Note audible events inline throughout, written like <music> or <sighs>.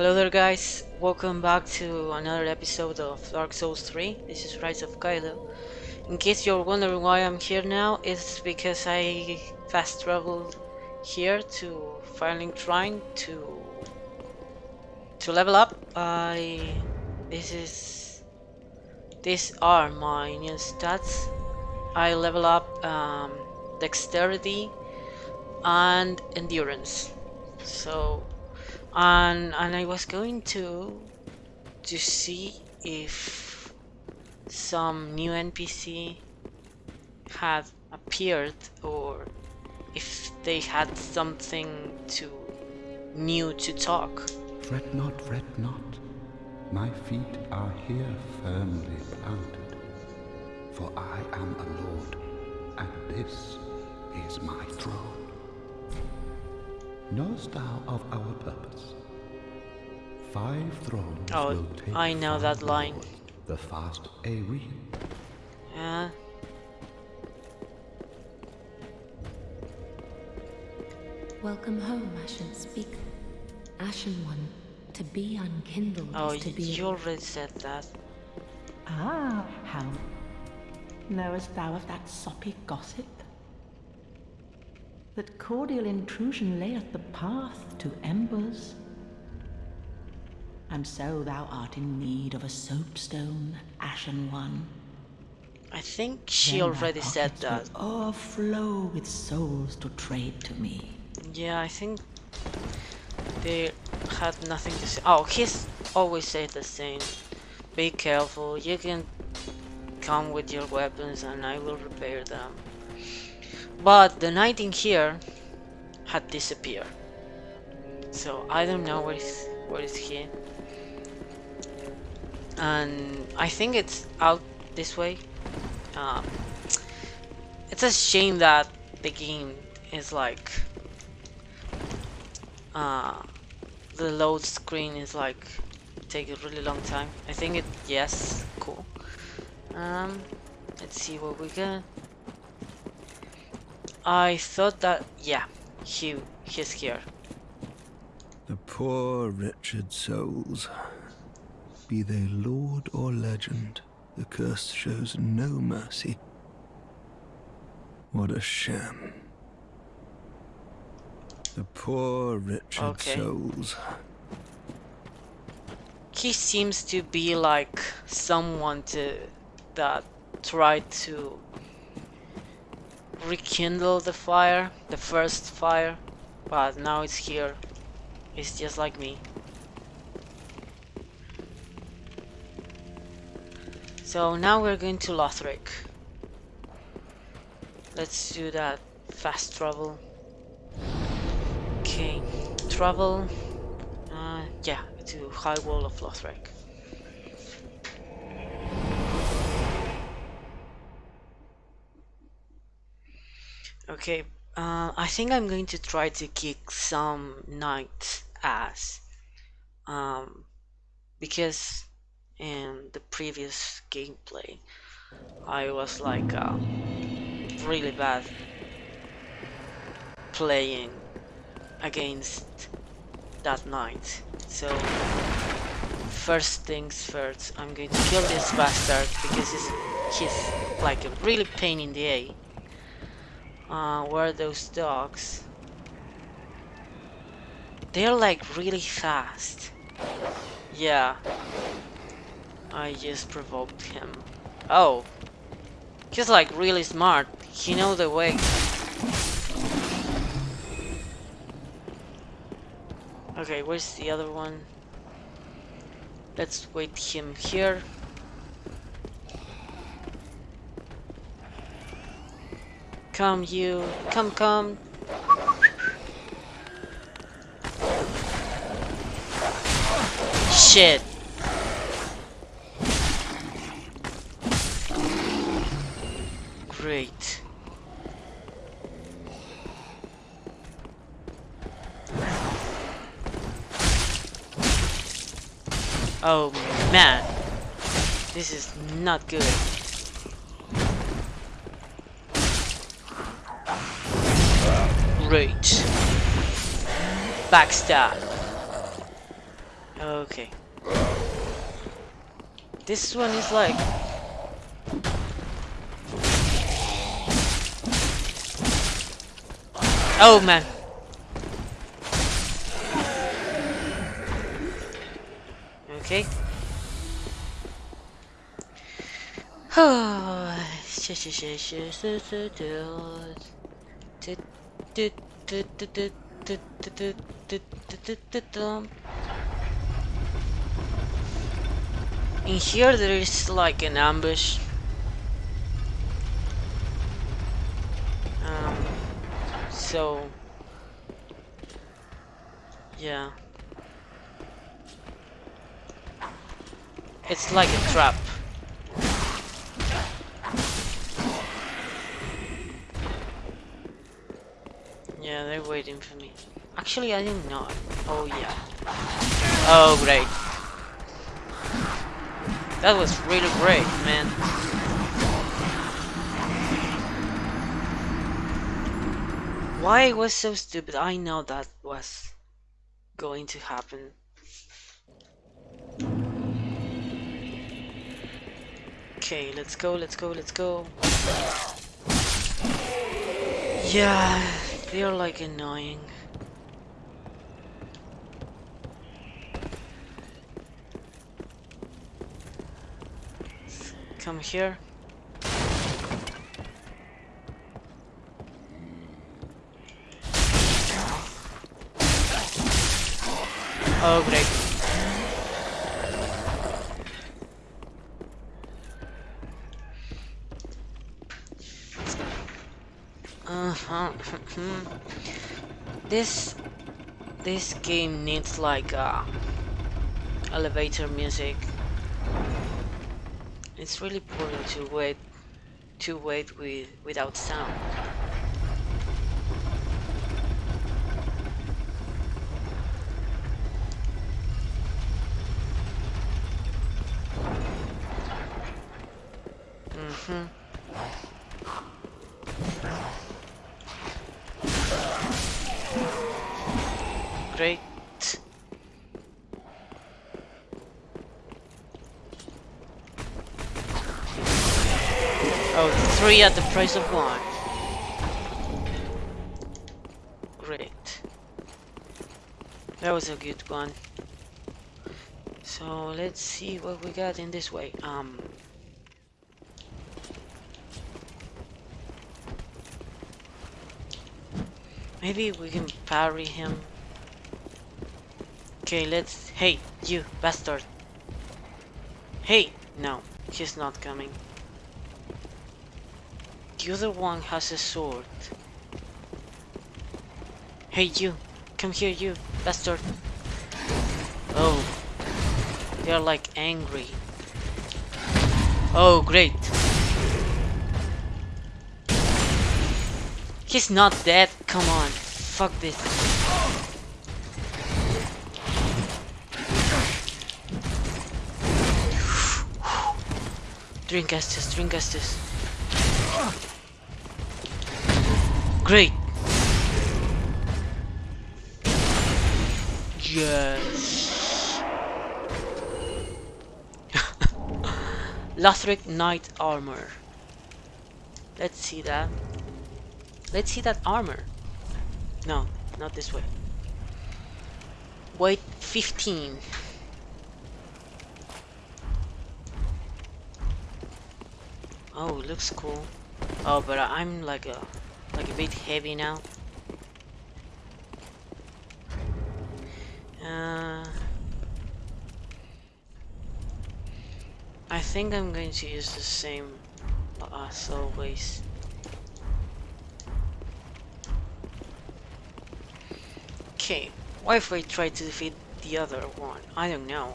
Hello there guys, welcome back to another episode of Dark Souls 3. This is Rise of Kylo. In case you're wondering why I'm here now, it's because I fast traveled here to Firelink Shrine to to level up. I this is these are my new stats. I level up um, dexterity and endurance. So and and I was going to to see if some new NPC had appeared or if they had something to new to talk. Fret not, fret not. My feet are here firmly planted. For I am a lord, and this is my throne. Knowest thou of our purpose? Five thrones Oh, will take I know five that line. lords, The fast Aeon. Yeah. Welcome home, Ashen Speaker. Ashen One, to be unkindled Oh, is to y- be. you already said that. Ah, how knowest thou of that soppy gossip? That cordial intrusion layeth the path to embers. And so thou art in need of a soapstone, Ashen One. I think she Then already said that. Overflow with souls to trade to me. Yeah, I think they had nothing to say. Oh, he's always said the same. Be careful. You can come with your weapons and I will repair them. But the knight in here had disappeared. So I don't know where is where is he. And I think it's out this way. Um, it's a shame that the game is like uh, the load screen is like take a really long time. I think it yes, cool. Um, let's see what we got. I thought that yeah, he he's here. The poor wretched souls. Be they lord or legend, the curse shows no mercy. What a sham. The poor wretched Okay. souls. He seems to be like someone to that tried to rekindle the fire, the first fire, but now it's here. It's just like me. So now we're going to Lothric. Let's do that fast travel. Okay, travel. Uh, yeah, to High Wall of Lothric. Okay, uh, I think I'm going to try to kick some knights' ass. Um, because in the previous gameplay, I was like uh, really bad playing against that knight. So first things first, I'm going to kill this bastard because he's, he's like a really pain in the a. Uh, where are those dogs? They're like really fast. Yeah. I just provoked him. Oh. He's like really smart. He know the way. Okay, where's the other one? Let's wait him here. Come you, come come. Shit. Great. Oh man, this is not good. Great. Backstab. Okay. This one is like Oh man. Okay. In here there is like an ambush. Um, so yeah. It's like a trap. Yeah, they're waiting for me. Actually, I didn't know. Oh, yeah. Oh, oh, great. That was really great, man. Why it was so stupid? I know that was going to happen. Okay, let's go, let's go, let's go. Yeah, they're like annoying. Come here. Oh, great. Uh-huh. this this game needs like uh, elevator music. It's really boring to wait to wait with without sound. Mm-hmm. Great. Oh, three at the price of one. Great. That was a good one. So let's see what we got in this way. Um. Maybe we can parry him. Okay, let's. Hey, you bastard. Hey! No, he's not coming. The other one has a sword. Hey, you! Come here, you bastard! Oh, they're like angry. Oh, great! He's not dead. Come on. Fuck this. <sighs> Drink Estus, drink Estus. Great. Yes. <laughs> Lothric Knight Armor. Let's see that. Let's see that armor. No, not this way. Weight 15. Oh, looks cool. Oh, but I'm like a like a bit heavy now. Uh, I think I'm going to use the same as always. Okay, what if I try to defeat the other one? I don't know.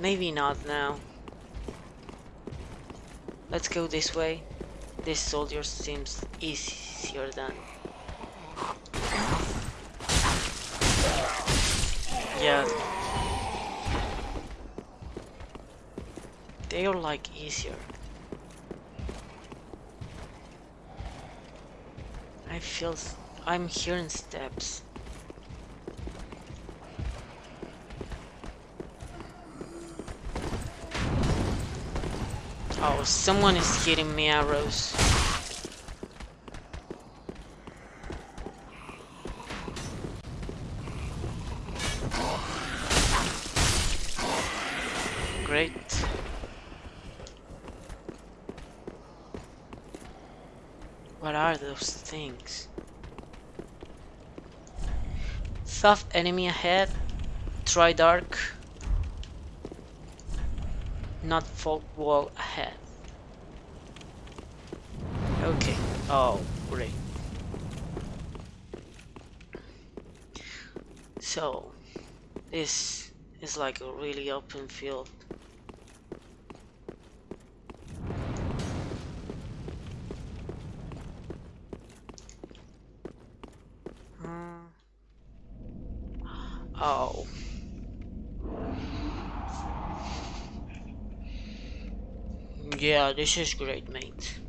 Maybe not now. Let's go this way. This soldier seems easier than... Yeah. They are like easier. I feel... I'm hearing steps. Oh, someone is hitting me arrows. Great. What are those things? Soft enemy ahead. Try dark. Not folk wall ahead. Okay. Oh, great. So, this is like a really open field. Hmm. Oh. Yeah, this is great, mate.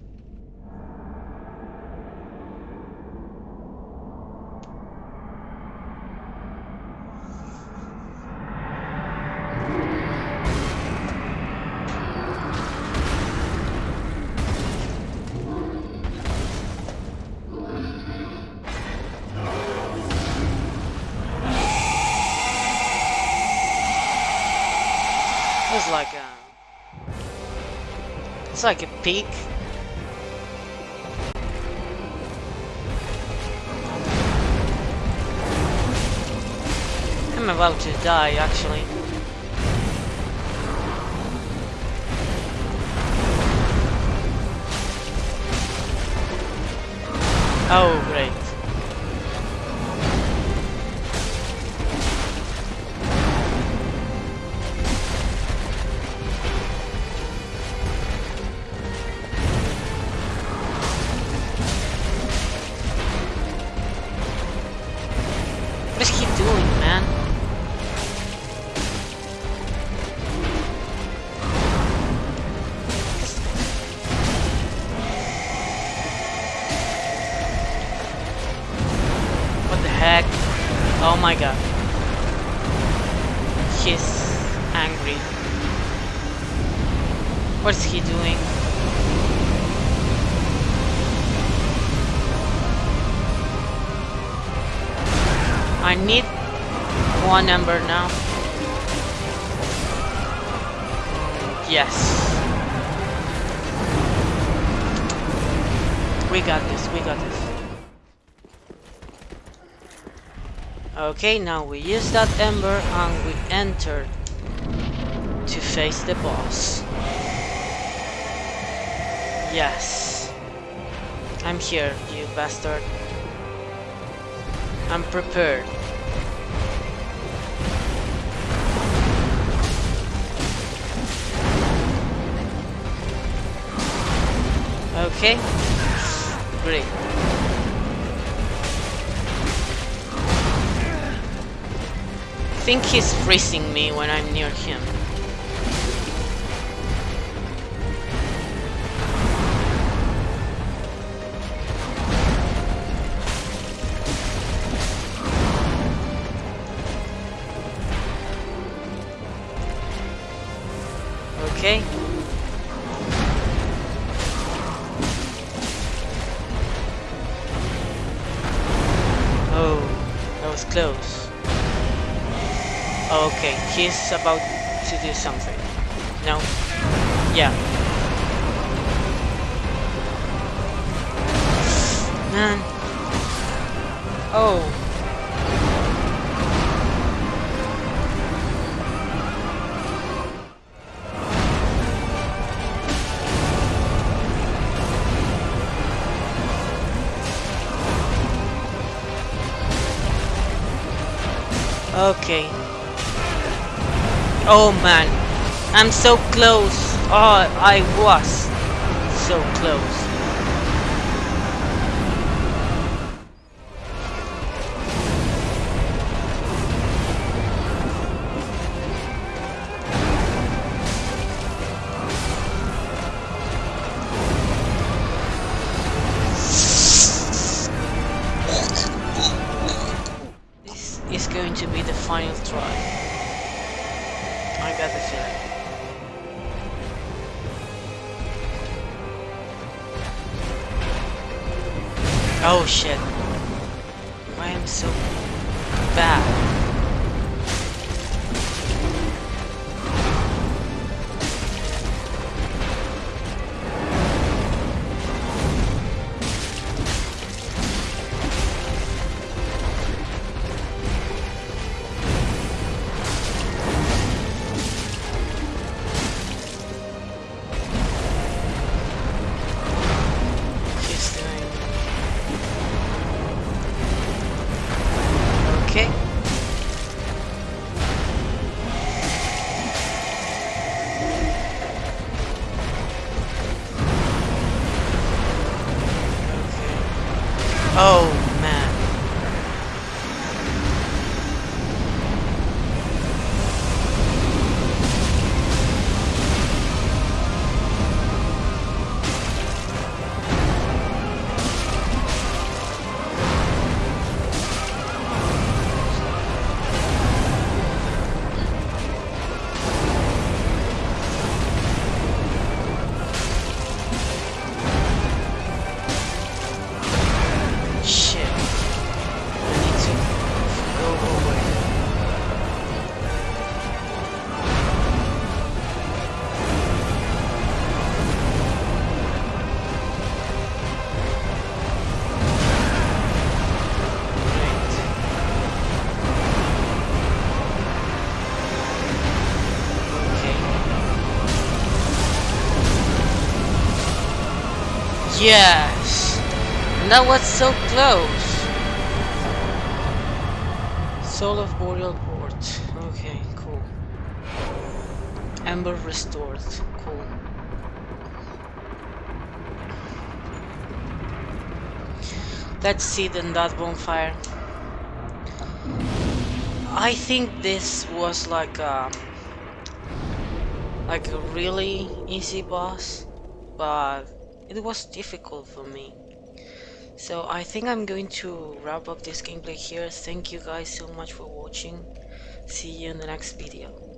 It's like a peak. I'm about to die, actually. Oh, great. My god. He's angry. What's he doing? I need one ember now. Yes. We got this, we got this. Okay, now we use that ember and we enter to face the boss. Yes. I'm here, you bastard. I'm prepared. Okay. Great. Think he's freezing me when I'm near him. Okay. He's about to do something. No? Yeah. Man. Oh. Okay. Oh man, I'm so close. Oh, I was so close. Oh shit. Oh Yes! And that was so close! Soul of Boreal Port. Okay, cool. Ember restored. Cool. Let's see then that bonfire. I think this was like um like a really easy boss, but it was difficult for me. So I think I'm going to wrap up this gameplay here. Thank you guys so much for watching. See you in the next video.